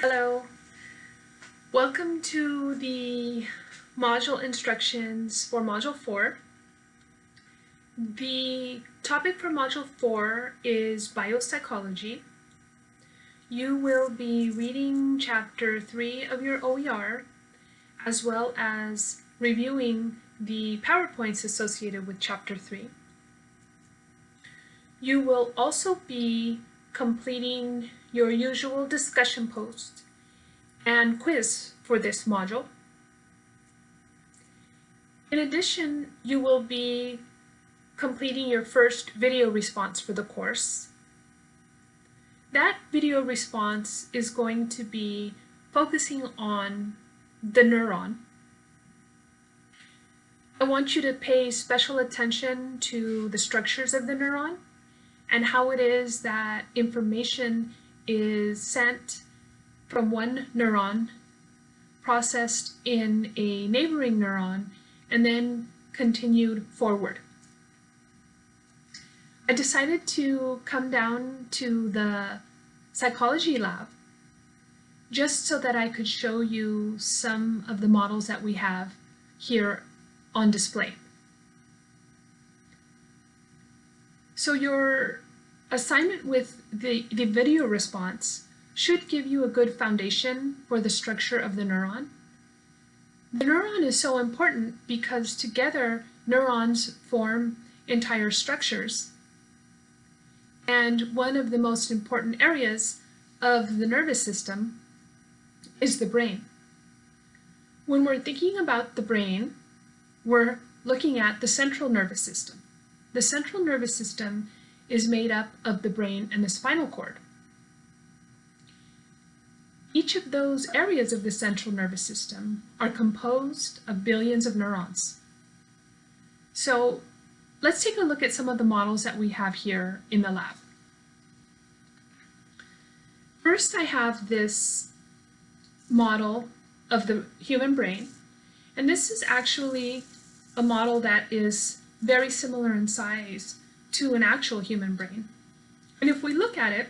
Hello. Welcome to the module instructions for Module 4. The topic for Module 4 is biopsychology. You will be reading Chapter 3 of your OER as well as reviewing the PowerPoints associated with Chapter 3. You will also be completing your usual discussion post and quiz for this module. In addition, you will be completing your first video response for the course. That video response is going to be focusing on the neuron. I want you to pay special attention to the structures of the neuron and how it is that information is sent from one neuron, processed in a neighboring neuron, and then continued forward. I decided to come down to the psychology lab just so that I could show you some of the models that we have here on display. So your assignment with the, the video response should give you a good foundation for the structure of the neuron. The neuron is so important because together neurons form entire structures. And one of the most important areas of the nervous system is the brain. When we're thinking about the brain, we're looking at the central nervous system. The central nervous system is made up of the brain and the spinal cord. Each of those areas of the central nervous system are composed of billions of neurons. So let's take a look at some of the models that we have here in the lab. First, I have this model of the human brain, and this is actually a model that is very similar in size to an actual human brain. And if we look at it,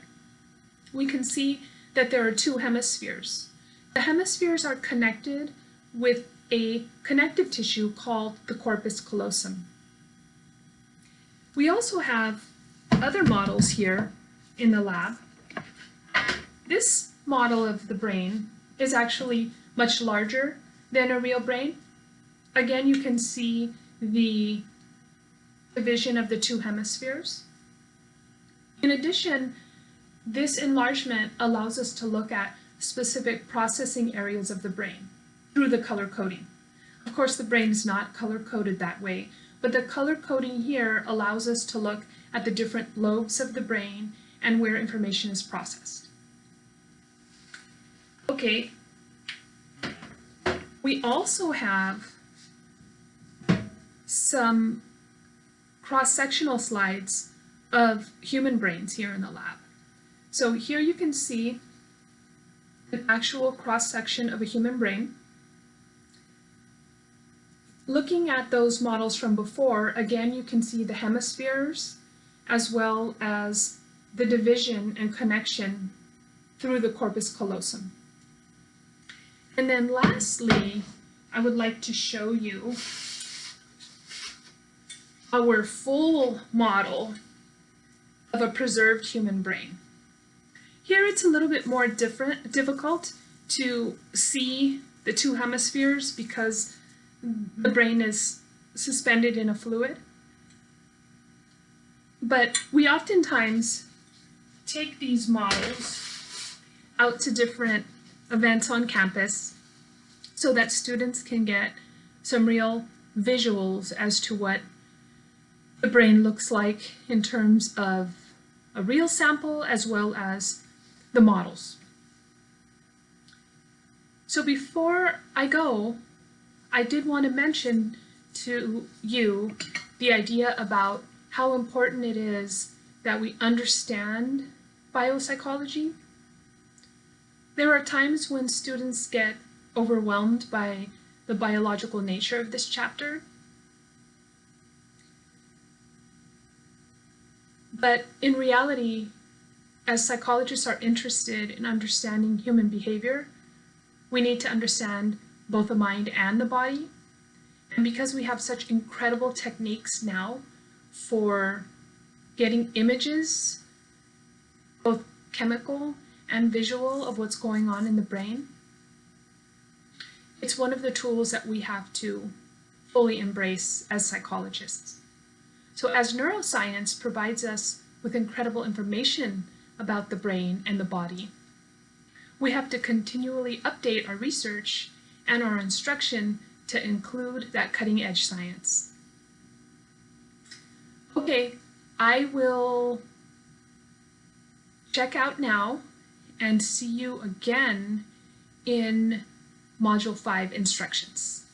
we can see that there are two hemispheres. The hemispheres are connected with a connective tissue called the corpus callosum. We also have other models here in the lab. This model of the brain is actually much larger than a real brain. Again, you can see the division of the two hemispheres. In addition, this enlargement allows us to look at specific processing areas of the brain through the color coding. Of course, the brain is not color-coded that way, but the color coding here allows us to look at the different lobes of the brain and where information is processed. Okay, we also have some cross-sectional slides of human brains here in the lab. So here you can see an actual cross-section of a human brain. Looking at those models from before, again, you can see the hemispheres as well as the division and connection through the corpus callosum. And then lastly, I would like to show you our full model of a preserved human brain. Here it's a little bit more different, difficult to see the two hemispheres because the brain is suspended in a fluid. But we oftentimes take these models out to different events on campus so that students can get some real visuals as to what the brain looks like in terms of a real sample as well as the models. So before I go, I did want to mention to you the idea about how important it is that we understand biopsychology. There are times when students get overwhelmed by the biological nature of this chapter But in reality, as psychologists are interested in understanding human behavior, we need to understand both the mind and the body. And because we have such incredible techniques now for getting images, both chemical and visual, of what's going on in the brain, it's one of the tools that we have to fully embrace as psychologists. So as neuroscience provides us with incredible information about the brain and the body, we have to continually update our research and our instruction to include that cutting edge science. Okay, I will check out now and see you again in Module 5 instructions.